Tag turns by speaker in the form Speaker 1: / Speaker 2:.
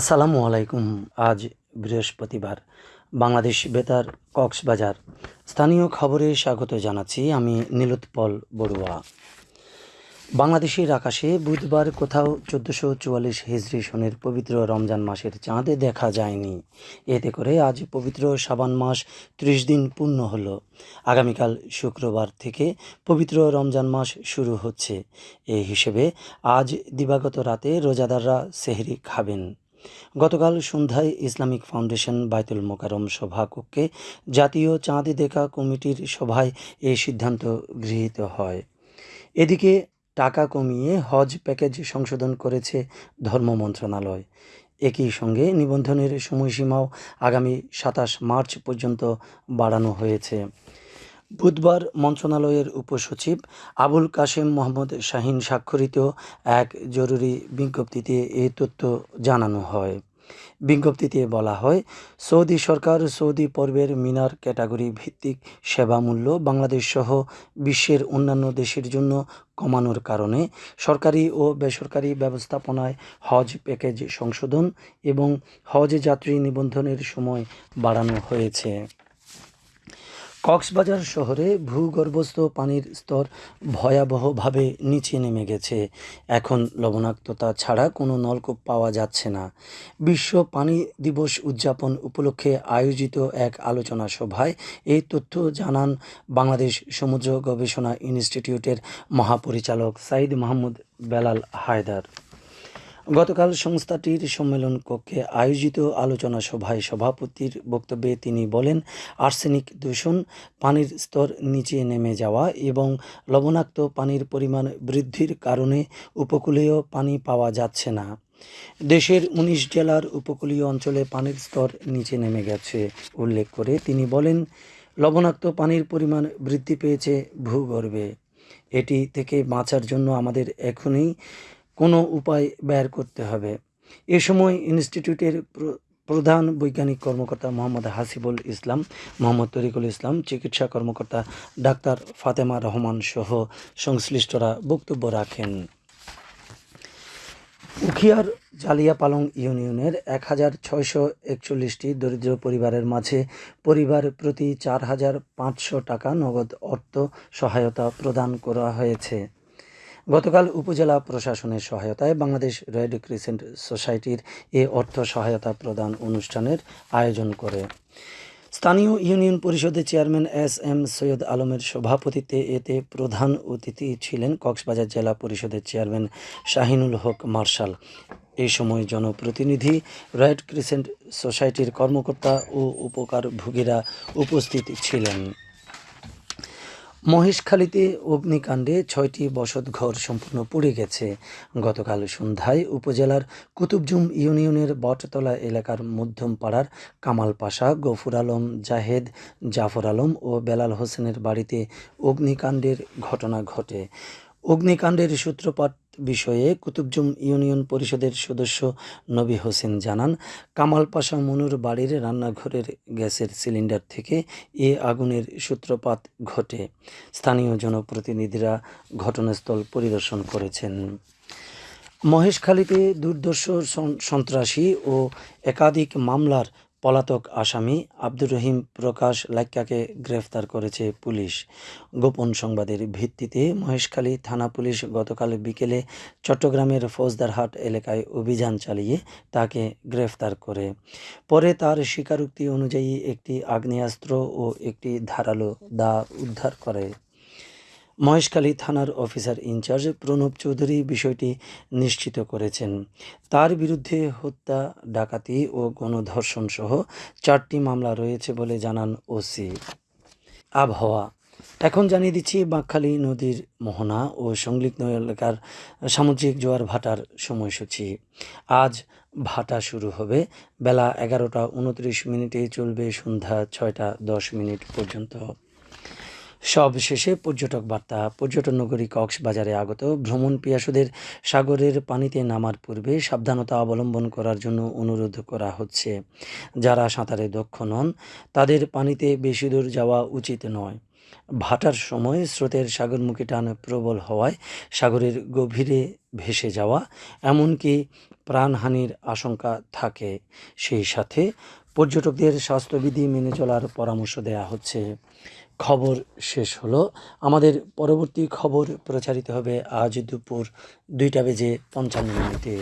Speaker 1: আসসালামু আলাইকুম। আজ বৃহস্পতিবার, বাংলাদেশ বেতার কক্সবাজার। স্থানীয় খবরে স্বাগত জানাচ্ছি আমি নীলোৎপল বড়ুয়া। বাংলাদেশের আকাশে বুধবার কোথাও চোদ্দোশো চুয়াল্লিশ হিজরি সনের পবিত্র রমজান মাসের চাঁদে দেখা যায়নি। এতে করে আজ পবিত্র সাবান মাস ত্রিশ দিন পূর্ণ হলো। আগামীকাল শুক্রবার থেকে পবিত্র রমজান মাস শুরু হচ্ছে। এই হিসেবে আজ দিবাগত রাতে রোজাদাররা সেহরি খাবেন। গতকাল সন্ধ্যায় ইসলামিক ফাউন্ডেশন বায়তুল মোকারম সভাকক্ষে জাতীয় চাঁদ দেখা কমিটির সভায় এই সিদ্ধান্ত গৃহীত হয়। এদিকে টাকা কমিয়ে হজ প্যাকেজ সংশোধন করেছে ধর্ম মন্ত্রণালয়। একই সঙ্গে নিবন্ধনের সময়সীমাও আগামী সাতাশ মার্চ পর্যন্ত বাড়ানো হয়েছে। বুধবার মন্ত্রণালয়ের উপসচিব আবুল কাশেম মোহাম্মদ শাহিন স্বাক্ষরিত এক জরুরি বিজ্ঞপ্তিতে এ তথ্য জানানো হয়। বিজ্ঞপ্তিতে বলা হয়, সৌদি সরকার সৌদি পর্বের মিনার ক্যাটাগরি ভিত্তিক সেবা মূল্য বাংলাদেশ সহ বিশ্বের অন্যান্য দেশের জন্য কমানোর কারণে সরকারি ও বেসরকারি ব্যবস্থাপনায় হজ প্যাকেজ সংশোধন এবং হজ যাত্রী নিবন্ধনের সময় বাড়ানো হয়েছে। কক্সবাজার শহরে ভূগর্ভস্থ পানির স্তর ভয়াবহভাবে নিচে নেমে গেছে। এখন লবণাক্ততা ছাড়া কোনো নলকূপ পাওয়া যাচ্ছে না। বিশ্ব পানি দিবস উদযাপন উপলক্ষে আয়োজিত এক আলোচনা সভায় এই তথ্য জানান বাংলাদেশ সমুদ্র গবেষণা ইনস্টিটিউটের মহাপরিচালক সাইদ মাহমুদ বেলাল হায়দার। গতকাল সংস্থাটির সম্মেলন কক্ষে আয়োজিত আলোচনা সভায় সভাপতির বক্তব্যে তিনি বলেন, আর্সেনিক দূষণ পানির স্তর নিচে নেমে যাওয়া এবং লবণাক্ত পানির পরিমাণ বৃদ্ধির কারণে উপকূলীয় পানি পাওয়া যাচ্ছে না। দেশের উনিশ জেলার উপকূলীয় অঞ্চলে পানির স্তর নিচে নেমে গেছে। উল্লেখ করে তিনি বলেন, লবণাক্ত পানির পরিমাণ বৃদ্ধি পেয়েছে ভূগর্ভে। এটি থেকে বাঁচার জন্য আমাদের এখনই কোনো উপায় বের করতে হবে। এ সময় ইনস্টিটিউটের প্র- প্রধান বৈজ্ঞানিক কর্মকর্তা মোহাম্মদ হাসিবুল ইসলাম, মোহাম্মদ তরিকুল ইসলাম, চিকিৎসা কর্মকর্তা ডাক্তার ফাতেমা রহমান সহ সংশ্লিষ্টরা বক্তব্য রাখেন। উখিয়ার জালিয়াপালং ইউনিয়নের এক হাজার ছয়শো একচল্লিশটি দরিদ্র পরিবারের মাঝে পরিবার প্রতি চার হাজার পাঁচশো টাকা নগদ অর্থ সহায়তা প্রদান করা হয়েছে। গতকাল উপজেলা প্রশাসনের সহায়তায় বাংলাদেশ রেড ক্রিসেন্ট সোসাইটির এ অর্থ সহায়তা প্রদান অনুষ্ঠানের আয়োজন করে। স্থানীয় ইউনিয়ন পরিষদের চেয়ারম্যান এস এম সৈয়দ আলমের সভাপতিত্বে এতে প্রধান অতিথি ছিলেন কক্সবাজার জেলা পরিষদের চেয়ারম্যান শাহিনুল হক মার্শাল। এই সময় জনপ্রতিনিধি রেড ক্রিসেন্ট সোসাইটির কর্মকর্তা ও উপকার উপকারভোগীরা উপস্থিত ছিলেন। মহেশখালীতে অগ্নিকাণ্ডে ছয়টি বসতঘর সম্পূর্ণ পুড়ে গেছে। গতকাল সন্ধ্যায় উপজেলার কুতুবজুম ইউনিয়নের বটতলা এলাকার মধ্যমপাড়ার কামাল পাশা গফুর আলম, জাহেদ, জাফর আলম ও বেলাল হোসেনের বাড়িতে অগ্নিকাণ্ডের ঘটনা ঘটে। অগ্নিকাণ্ডের সূত্রপাত বিষয়ে কুতুবজুম ইউনিয়ন পরিষদের সদস্য নবী হোসেন জানান কামাল পাশা মনুর বাড়ির রান্নাঘরের গ্যাসের সিলিন্ডার থেকে এ আগুনের সূত্রপাত ঘটে। স্থানীয় জনপ্রতিনিধিরা ঘটনাস্থল পরিদর্শন করেছেন। মহেশখালীতে দুর্দর্শ সন্ত্রাসী ও একাধিক মামলার পলাতক আসামি আব্দুর রহিম প্রকাশ লাক্কাকে গ্রেফতার করেছে পুলিশ। গোপন সংবাদের ভিত্তিতে মহেশখালী থানা পুলিশ গতকাল বিকেলে চট্টগ্রামের ফৌজদারহাট এলাকায় অভিযান চালিয়ে তাকে গ্রেফতার করে। পরে তার স্বীকারোক্তি অনুযায়ী একটি আগ্নেয়াস্ত্র ও একটি ধারালো দা উদ্ধার করে। মহেশখালী থানার অফিসার ইনচার্জ প্রণব চৌধুরী বিষয়টি নিশ্চিত করেছেন। তার বিরুদ্ধে হত্যা, ডাকাতি ও গণধর্ষণ সহ চারটি মামলা রয়েছে বলে জানান ওসি। আবহাওয়া। এখন জানিয়ে দিচ্ছি, বাঁকখালী নদীর মোহনা ও সংলগ্ন এলাকার সামুদ্রিক জোয়ার ভাটার সময়সূচি। আজ ভাটা শুরু হবে। বেলা এগারোটা উনত্রিশ মিনিটে চলবে সন্ধ্যা ছয়টা দশ মিনিট পর্যন্ত। সব শেষে পর্যটক বার্তা। পর্যটন নগরী কক্সবাজারে আগত। ভ্রমণ পিয়াসুদের সাগরের পানিতে নামার পূর্বে সাবধানতা অবলম্বন করার জন্য অনুরোধ করা হচ্ছে। যারা সাঁতারে দক্ষ নন, তাদের পানিতে বেশি দূর যাওয়া উচিত নয়। ভাটার সময় স্রোতের সাগরমুখী টান প্রবল হওয়ায় সাগরের গভীরে ভেসে যাওয়া, এমনকি প্রাণহানির আশঙ্কা থাকে। সেই সাথে পর্যটকদের স্বাস্থ্যবিধি মেনে চলার পরামর্শ দেয়া হচ্ছে। খবর শেষ হলো। আমাদের পরবর্তী খবর প্রচারিত হবে আজ দুপুর দুইটা বেজে পঞ্চান্ন মিনিটে।